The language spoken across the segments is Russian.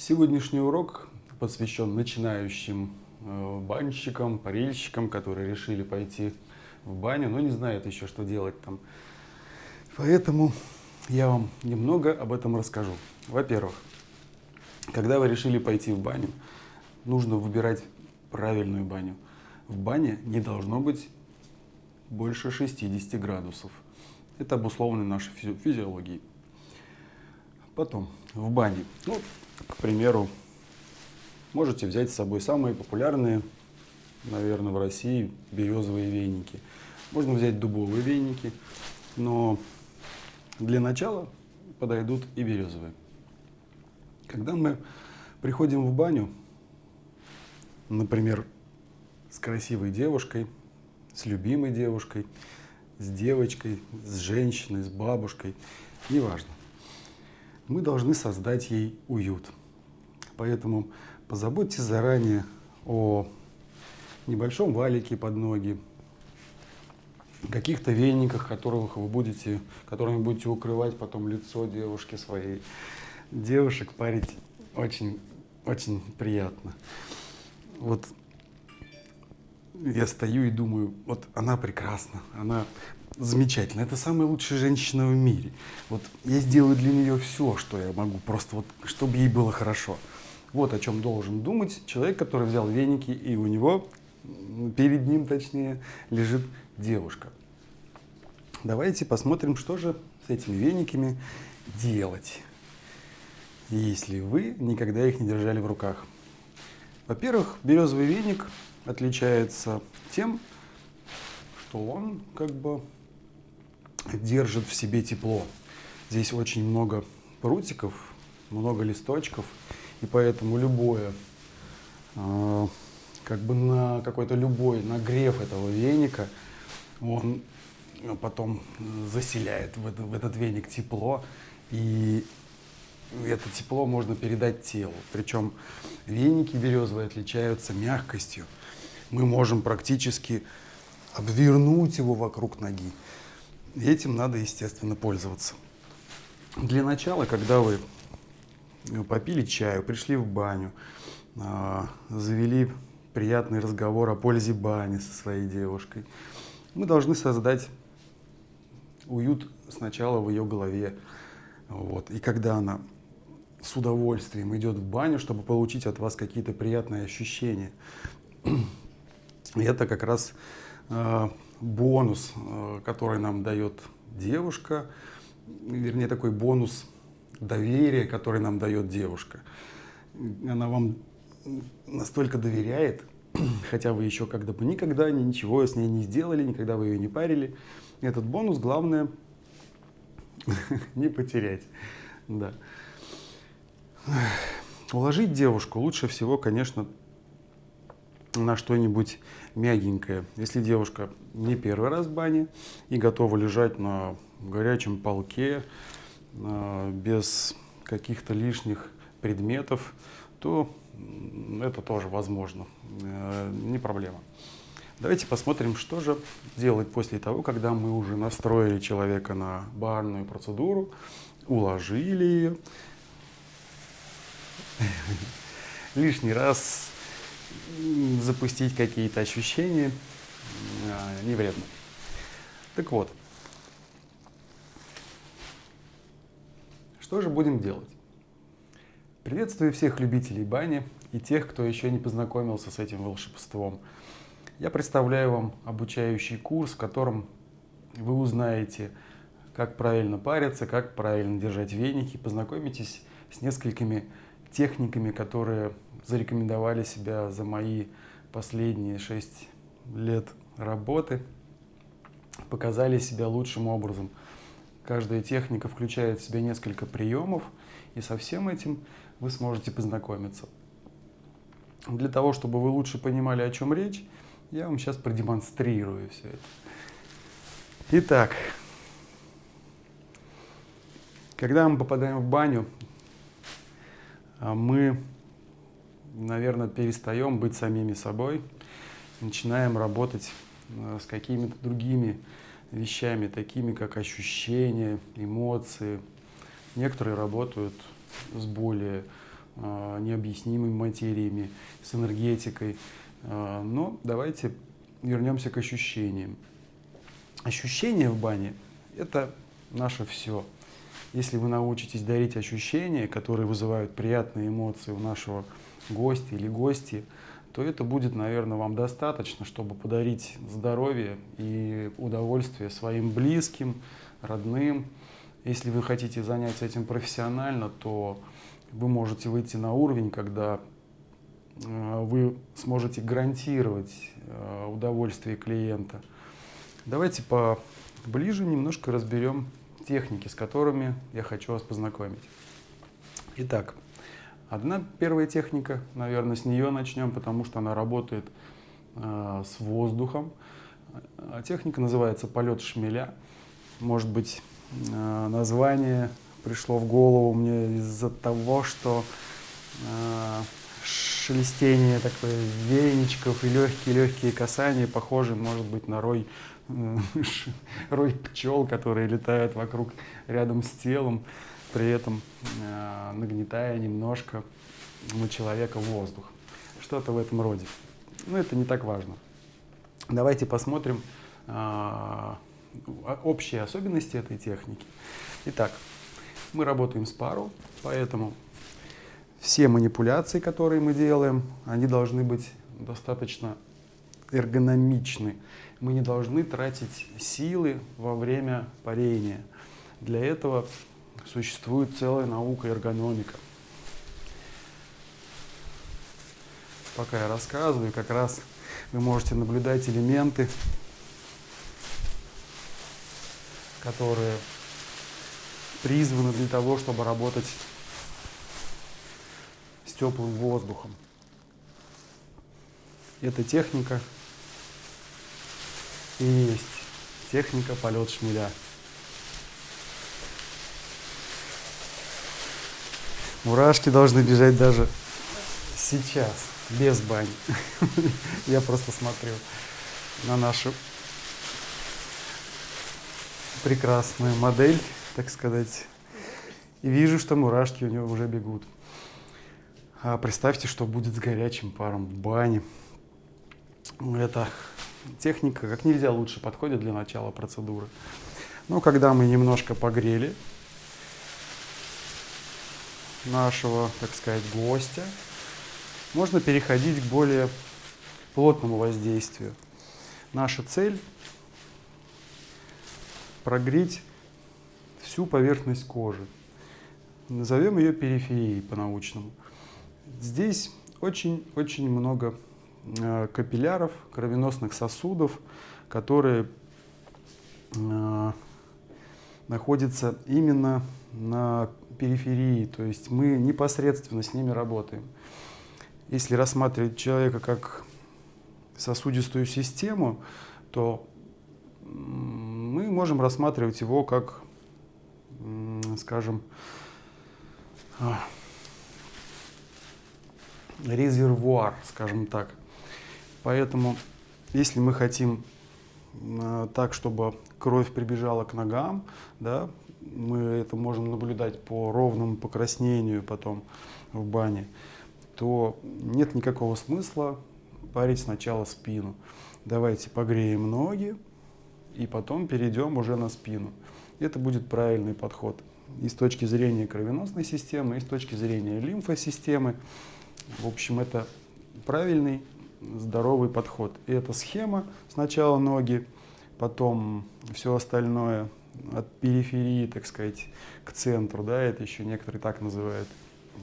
Сегодняшний урок посвящен начинающим э, банщикам, парильщикам, которые решили пойти в баню, но не знают еще, что делать там. Поэтому я вам немного об этом расскажу. Во-первых, когда вы решили пойти в баню, нужно выбирать правильную баню. В бане не должно быть больше 60 градусов. Это обусловлено нашей физиологией. Потом, в бане, ну, к примеру, можете взять с собой самые популярные, наверное, в России березовые веники. Можно взять дубовые веники, но для начала подойдут и березовые. Когда мы приходим в баню, например, с красивой девушкой, с любимой девушкой, с девочкой, с женщиной, с бабушкой, неважно. Мы должны создать ей уют. Поэтому позаботьтесь заранее о небольшом валике под ноги, каких-то вениках, которых вы будете, которыми будете укрывать потом лицо девушки своей. Девушек парить очень, очень приятно. Вот я стою и думаю, вот она прекрасна, она замечательна, это самая лучшая женщина в мире. Вот я сделаю для нее все, что я могу, просто вот, чтобы ей было хорошо. Вот о чем должен думать человек, который взял веники, и у него, перед ним точнее, лежит девушка. Давайте посмотрим, что же с этими вениками делать, если вы никогда их не держали в руках. Во-первых, березовый веник отличается тем, что он как бы держит в себе тепло. Здесь очень много прутиков, много листочков, и поэтому любое, э, как бы на какой-то любой нагрев этого веника, он потом заселяет в, это, в этот веник тепло, и это тепло можно передать телу. Причем веники березовые отличаются мягкостью мы можем практически обвернуть его вокруг ноги. Этим надо, естественно, пользоваться. Для начала, когда вы попили чаю, пришли в баню, а, завели приятный разговор о пользе бани со своей девушкой, мы должны создать уют сначала в ее голове. Вот. И когда она с удовольствием идет в баню, чтобы получить от вас какие-то приятные ощущения, и это как раз э, бонус, э, который нам дает девушка, вернее такой бонус доверия, который нам дает девушка. Она вам настолько доверяет, хотя вы еще когда бы никогда ничего с ней не сделали, никогда вы ее не парили. Этот бонус главное не потерять. Да. Уложить девушку лучше всего, конечно, на что-нибудь мягенькое. Если девушка не первый раз в бане и готова лежать на горячем полке, без каких-то лишних предметов, то это тоже возможно, э, не проблема. Давайте посмотрим, что же делать после того, когда мы уже настроили человека на барную процедуру, уложили ее. Лишний раз запустить какие-то ощущения а, не вредно. Так вот, что же будем делать? Приветствую всех любителей бани и тех, кто еще не познакомился с этим волшебством. Я представляю вам обучающий курс, в котором вы узнаете, как правильно париться, как правильно держать веники, познакомитесь с несколькими техниками, которые зарекомендовали себя за мои последние шесть лет работы, показали себя лучшим образом. Каждая техника включает в себя несколько приемов, и со всем этим вы сможете познакомиться. Для того, чтобы вы лучше понимали, о чем речь, я вам сейчас продемонстрирую все это. Итак, когда мы попадаем в баню, мы наверное, перестаем быть самими собой, начинаем работать э, с какими-то другими вещами, такими как ощущения, эмоции. Некоторые работают с более э, необъяснимыми материями, с энергетикой. Э, но давайте вернемся к ощущениям. Ощущения в бане – это наше все. Если вы научитесь дарить ощущения, которые вызывают приятные эмоции у нашего гостя или гости, то это будет, наверное, вам достаточно, чтобы подарить здоровье и удовольствие своим близким, родным. Если вы хотите заняться этим профессионально, то вы можете выйти на уровень, когда э, вы сможете гарантировать э, удовольствие клиента. Давайте поближе немножко разберем техники, с которыми я хочу вас познакомить. Итак, одна первая техника, наверное, с нее начнем, потому что она работает э, с воздухом. Техника называется полет шмеля. Может быть, э, название пришло в голову мне из-за того, что э, шелестение такое веничков и легкие-легкие касания похожи, может быть, на рой рой пчел, которые летают вокруг рядом с телом, при этом э, нагнетая немножко на человека воздух. Что-то в этом роде. Но это не так важно. Давайте посмотрим э, общие особенности этой техники. Итак, мы работаем с пару, поэтому все манипуляции, которые мы делаем, они должны быть достаточно эргономичны мы не должны тратить силы во время парения. Для этого существует целая наука эргономика. Пока я рассказываю, как раз вы можете наблюдать элементы, которые призваны для того, чтобы работать с теплым воздухом. Эта техника и есть техника полет шмеля. Мурашки должны бежать даже сейчас, без бани. Я просто смотрю на нашу прекрасную модель, так сказать, и вижу, что мурашки у него уже бегут. А представьте, что будет с горячим паром в бане. Это техника как нельзя лучше подходит для начала процедуры. Но когда мы немножко погрели нашего, так сказать, гостя, можно переходить к более плотному воздействию. Наша цель прогреть всю поверхность кожи. Назовем ее периферией по-научному. Здесь очень-очень много капилляров, кровеносных сосудов, которые э, находятся именно на периферии, то есть мы непосредственно с ними работаем. Если рассматривать человека как сосудистую систему, то мы можем рассматривать его как, скажем, а, резервуар, скажем так. Поэтому, если мы хотим э, так, чтобы кровь прибежала к ногам, да, мы это можем наблюдать по ровному покраснению потом в бане, то нет никакого смысла парить сначала спину. Давайте погреем ноги и потом перейдем уже на спину. Это будет правильный подход и с точки зрения кровеносной системы, и с точки зрения лимфосистемы. В общем, это правильный здоровый подход. И эта схема, сначала ноги, потом все остальное от периферии, так сказать, к центру, да, это еще некоторые так называют,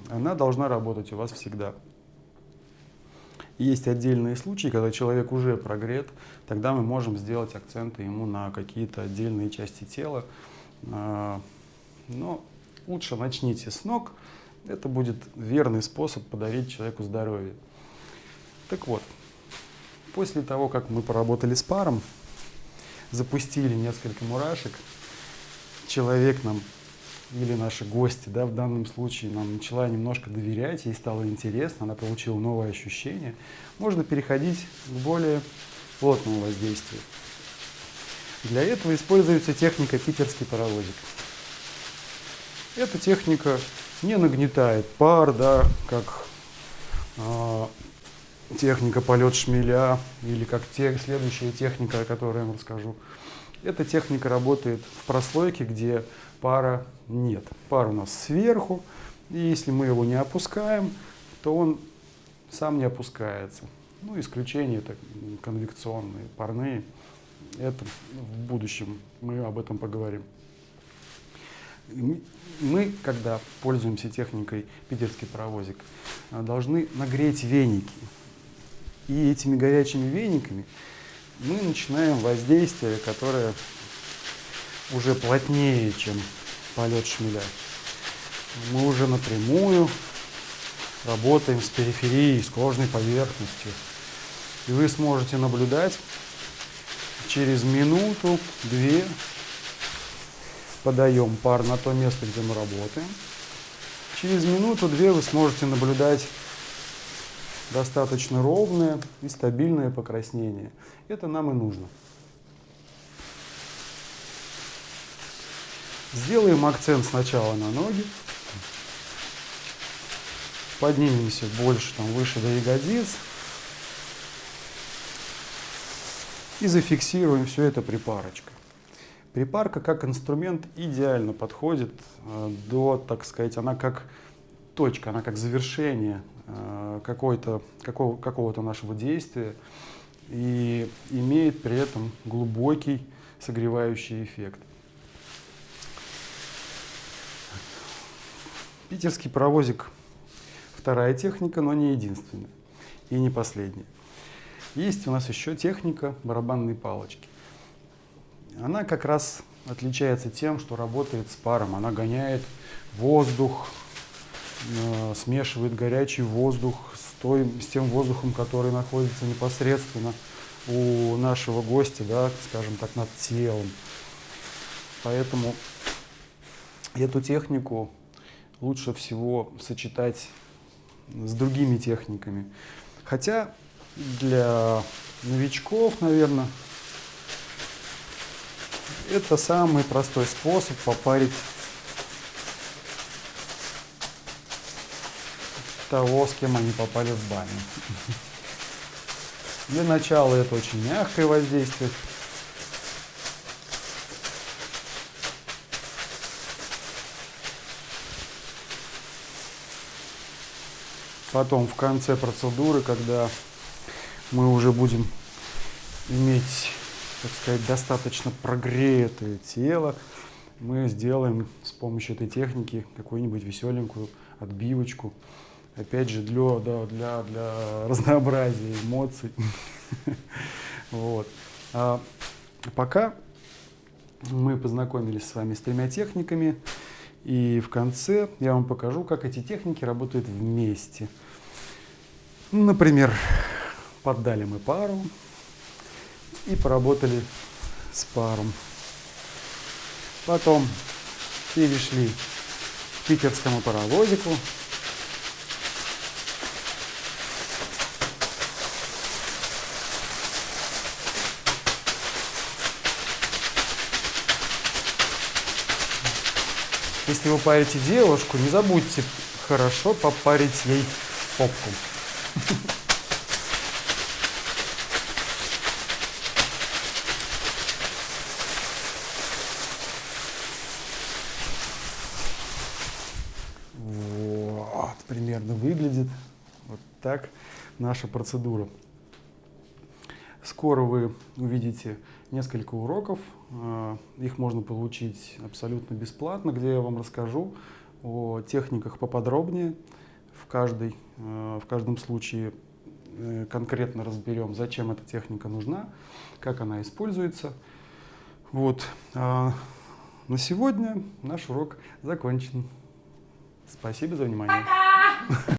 она должна работать у вас всегда. Есть отдельные случаи, когда человек уже прогрет, тогда мы можем сделать акценты ему на какие-то отдельные части тела. А, но лучше начните с ног, это будет верный способ подарить человеку здоровье. Так вот, после того, как мы поработали с паром, запустили несколько мурашек, человек нам или наши гости, да, в данном случае нам начала немножко доверять, ей стало интересно, она получила новое ощущение, можно переходить к более плотному воздействию. Для этого используется техника питерский паровозик. Эта техника не нагнетает пар, да, как э, техника полет шмеля или как те, следующая техника, о которой я вам расскажу. Эта техника работает в прослойке, где пара нет. Пар у нас сверху, и если мы его не опускаем, то он сам не опускается. Ну, исключения это конвекционные, парные. Это в будущем мы об этом поговорим. Мы, когда пользуемся техникой питерский паровозик, должны нагреть веники. И этими горячими вениками мы начинаем воздействие, которое уже плотнее, чем полет шмеля. Мы уже напрямую работаем с периферией, с кожной поверхностью. И вы сможете наблюдать через минуту-две подаем пар на то место, где мы работаем. Через минуту-две вы сможете наблюдать достаточно ровное и стабильное покраснение. Это нам и нужно. Сделаем акцент сначала на ноги. Поднимемся больше, там, выше до ягодиц. И зафиксируем все это припарочкой. Припарка как инструмент идеально подходит э, до, так сказать, она как точка, она как завершение какого-то какого, какого нашего действия и имеет при этом глубокий согревающий эффект. Питерский паровозик – вторая техника, но не единственная и не последняя. Есть у нас еще техника барабанной палочки. Она как раз отличается тем, что работает с паром. Она гоняет воздух, э, смешивает горячий воздух с, той, с тем воздухом, который находится непосредственно у нашего гостя, да, скажем так, над телом. Поэтому эту технику лучше всего сочетать с другими техниками. Хотя для новичков, наверное, это самый простой способ попарить того, с кем они попали в баню. Для начала это очень мягкое воздействие. Потом в конце процедуры, когда мы уже будем иметь так сказать, достаточно прогретое тело, мы сделаем с помощью этой техники какую-нибудь веселенькую отбивочку. Опять же, для, да, для, для разнообразия эмоций. Вот. А пока мы познакомились с вами с тремя техниками, и в конце я вам покажу, как эти техники работают вместе. Например, поддали мы пару, и поработали с паром. Потом перешли к питерскому паровозику. Если вы парите девушку, не забудьте хорошо попарить ей попку. примерно выглядит. Вот так наша процедура. Скоро вы увидите несколько уроков. А, их можно получить абсолютно бесплатно, где я вам расскажу о техниках поподробнее. В, каждой, а, в каждом случае э, конкретно разберем, зачем эта техника нужна, как она используется. Вот. А на сегодня наш урок закончен. Спасибо за внимание. Пока!